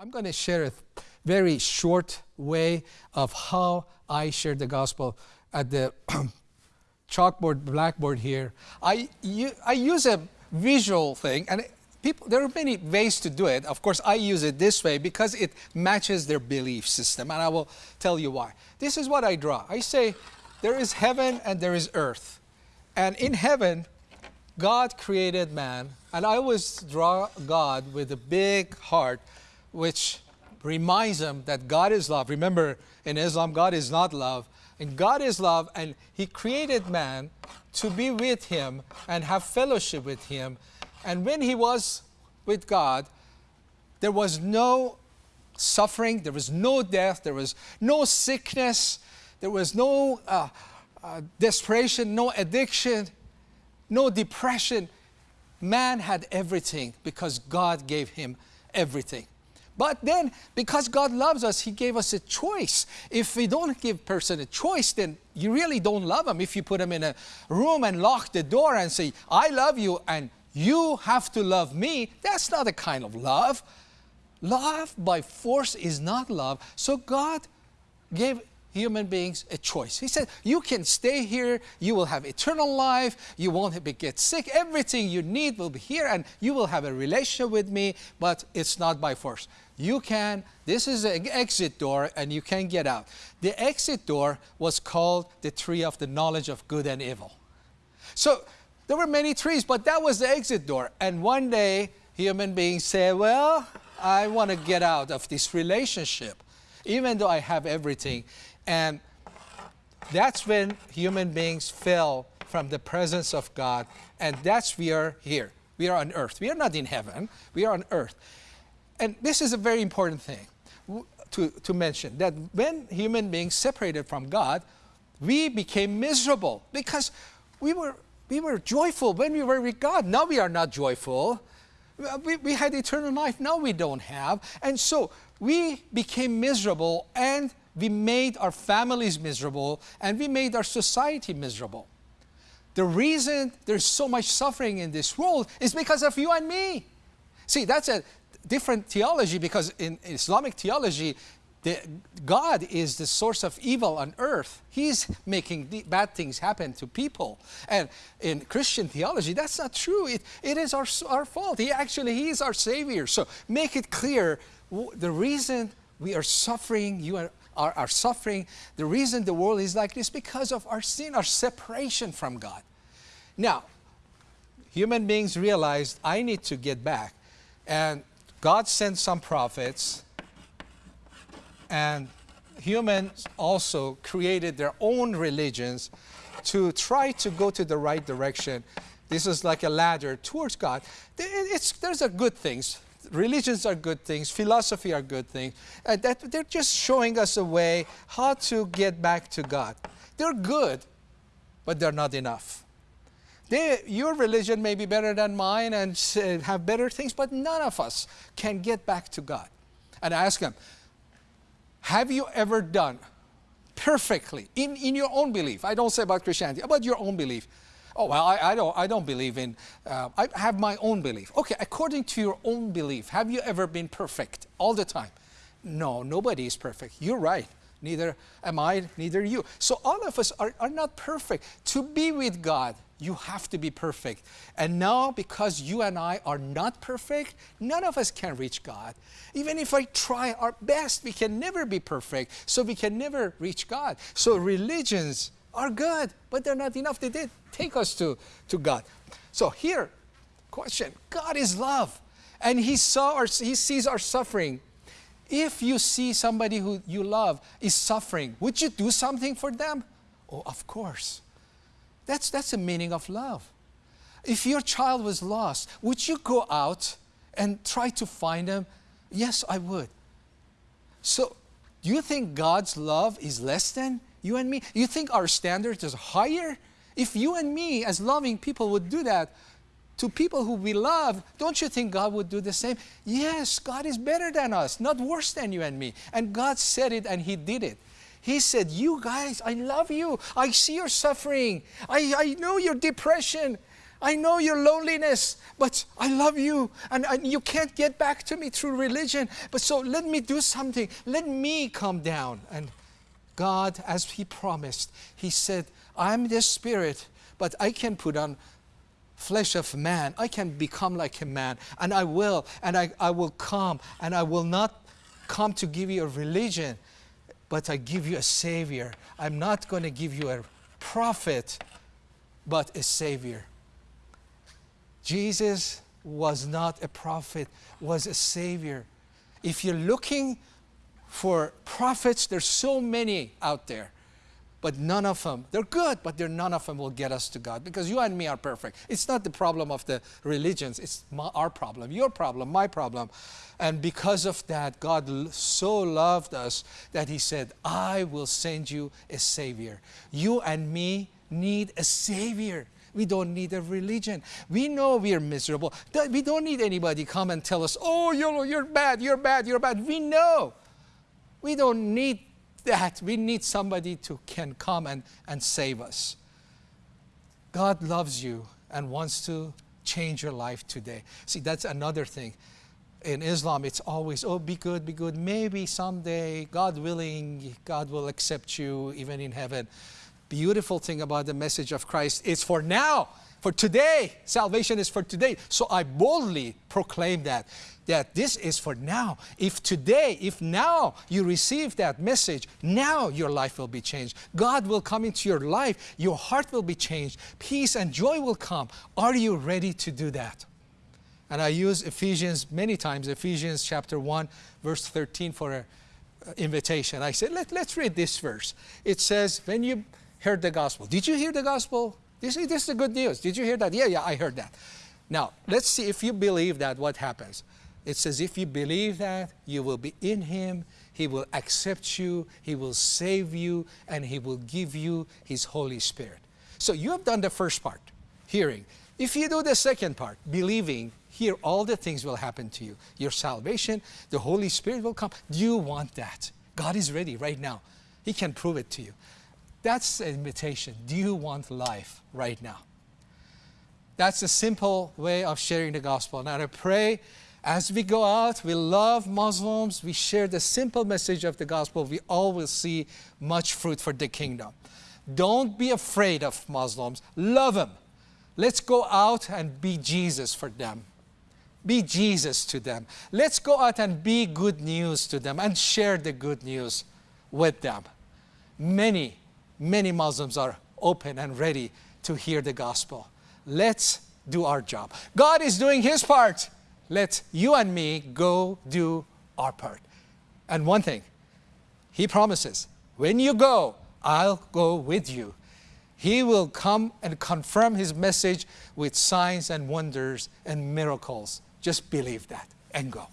I'm going to share a very short way of how I share the gospel at the chalkboard, blackboard here. I, I use a visual thing, and people, there are many ways to do it. Of course, I use it this way because it matches their belief system, and I will tell you why. This is what I draw. I say, there is heaven and there is earth. And in heaven, God created man, and I always draw God with a big heart which reminds them that God is love. Remember, in Islam, God is not love. And God is love, and He created man to be with Him and have fellowship with Him. And when He was with God, there was no suffering, there was no death, there was no sickness, there was no uh, uh, desperation, no addiction, no depression. Man had everything because God gave him everything. But then, because God loves us, He gave us a choice. If we don't give person a choice, then you really don't love them. If you put them in a room and lock the door and say, I love you and you have to love me, that's not a kind of love. Love by force is not love. So God gave human beings a choice. He said, you can stay here, you will have eternal life, you won't get sick, everything you need will be here and you will have a relationship with me, but it's not by force. You can, this is an exit door and you can get out. The exit door was called the tree of the knowledge of good and evil. So there were many trees, but that was the exit door. And one day, human beings say, well, I want to get out of this relationship, even though I have everything. And that's when human beings fell from the presence of God. And that's we are here. We are on earth. We are not in heaven. We are on earth. And this is a very important thing to, to mention, that when human beings separated from God, we became miserable because we were, we were joyful when we were with God. Now we are not joyful. We, we had eternal life. Now we don't have. And so we became miserable and we made our families miserable, and we made our society miserable. The reason there's so much suffering in this world is because of you and me. See, that's a different theology because in Islamic theology, the, God is the source of evil on earth. He's making bad things happen to people. And in Christian theology, that's not true. It, it is our, our fault. He actually, He is our Savior. So make it clear the reason we are suffering, you are, are, are suffering, the reason the world is like this because of our sin, our separation from God. Now, human beings realized, I need to get back. And God sent some prophets, and humans also created their own religions to try to go to the right direction. This is like a ladder towards God. It's, there's a good things religions are good things, philosophy are good things. Uh, that they're just showing us a way how to get back to God. They're good, but they're not enough. They, your religion may be better than mine and have better things, but none of us can get back to God. And I ask them, have you ever done perfectly in, in your own belief? I don't say about Christianity, about your own belief oh, well, I, I, don't, I don't believe in, uh, I have my own belief. Okay, according to your own belief, have you ever been perfect all the time? No, nobody is perfect. You're right. Neither am I, neither you. So all of us are, are not perfect. To be with God, you have to be perfect. And now, because you and I are not perfect, none of us can reach God. Even if I try our best, we can never be perfect. So we can never reach God. So religions are good, but they're not enough. They did take us to, to God. So here, question, God is love. And he, saw our, he sees our suffering. If you see somebody who you love is suffering, would you do something for them? Oh, of course. That's, that's the meaning of love. If your child was lost, would you go out and try to find them? Yes, I would. So, do you think God's love is less than you and me. You think our standards is higher? If you and me, as loving people, would do that to people who we love, don't you think God would do the same? Yes, God is better than us, not worse than you and me. And God said it and He did it. He said, You guys, I love you. I see your suffering. I, I know your depression. I know your loneliness, but I love you, and, and, you can't get back to me through religion. But so let me do something. Let me come down. And God, as He promised, He said, I'm the Spirit, but I can put on flesh of man. I can become like a man, and I will, and I, I will come, and I will not come to give you a religion, but I give you a Savior. I'm not going to give you a prophet, but a Savior. Jesus was not a prophet, was a Savior. If you're looking for prophets, there's so many out there but none of them, they're good, but they're, none of them will get us to God because you and me are perfect. It's not the problem of the religions, it's my, our problem, your problem, my problem. And because of that, God so loved us that He said, I will send you a Savior. You and me need a Savior. We don't need a religion. We know we are miserable. We don't need anybody come and tell us, oh, you're, you're bad, you're bad, you're bad. We know. We don't need that we need somebody to can come and, and save us. God loves you and wants to change your life today. See, that's another thing. In Islam, it's always, oh, be good, be good. Maybe someday, God willing, God will accept you even in heaven. Beautiful thing about the message of Christ is for now, for today. Salvation is for today. So I boldly proclaim that that this is for now. If today, if now you receive that message, now your life will be changed. God will come into your life, your heart will be changed, peace and joy will come. Are you ready to do that? And I use Ephesians many times, Ephesians chapter 1, verse 13 for an uh, invitation. I said, Let, let's read this verse. It says, When you heard the gospel, did you hear the gospel? This, this is the good news. Did you hear that? Yeah, yeah, I heard that. Now, let's see if you believe that, what happens. It says, if you believe that, you will be in Him, He will accept you, He will save you, and He will give you His Holy Spirit. So you have done the first part, hearing. If you do the second part, believing, here all the things will happen to you. Your salvation, the Holy Spirit will come. Do you want that? God is ready right now. He can prove it to you. That's the invitation. Do you want life right now? That's a simple way of sharing the gospel. Now I pray as we go out, we love Muslims, we share the simple message of the gospel, we will see much fruit for the kingdom. Don't be afraid of Muslims, love them. Let's go out and be Jesus for them. Be Jesus to them. Let's go out and be good news to them and share the good news with them. Many, many Muslims are open and ready to hear the gospel. Let's do our job. God is doing His part let you and me go do our part. And one thing, he promises, when you go, I'll go with you. He will come and confirm his message with signs and wonders and miracles. Just believe that and go.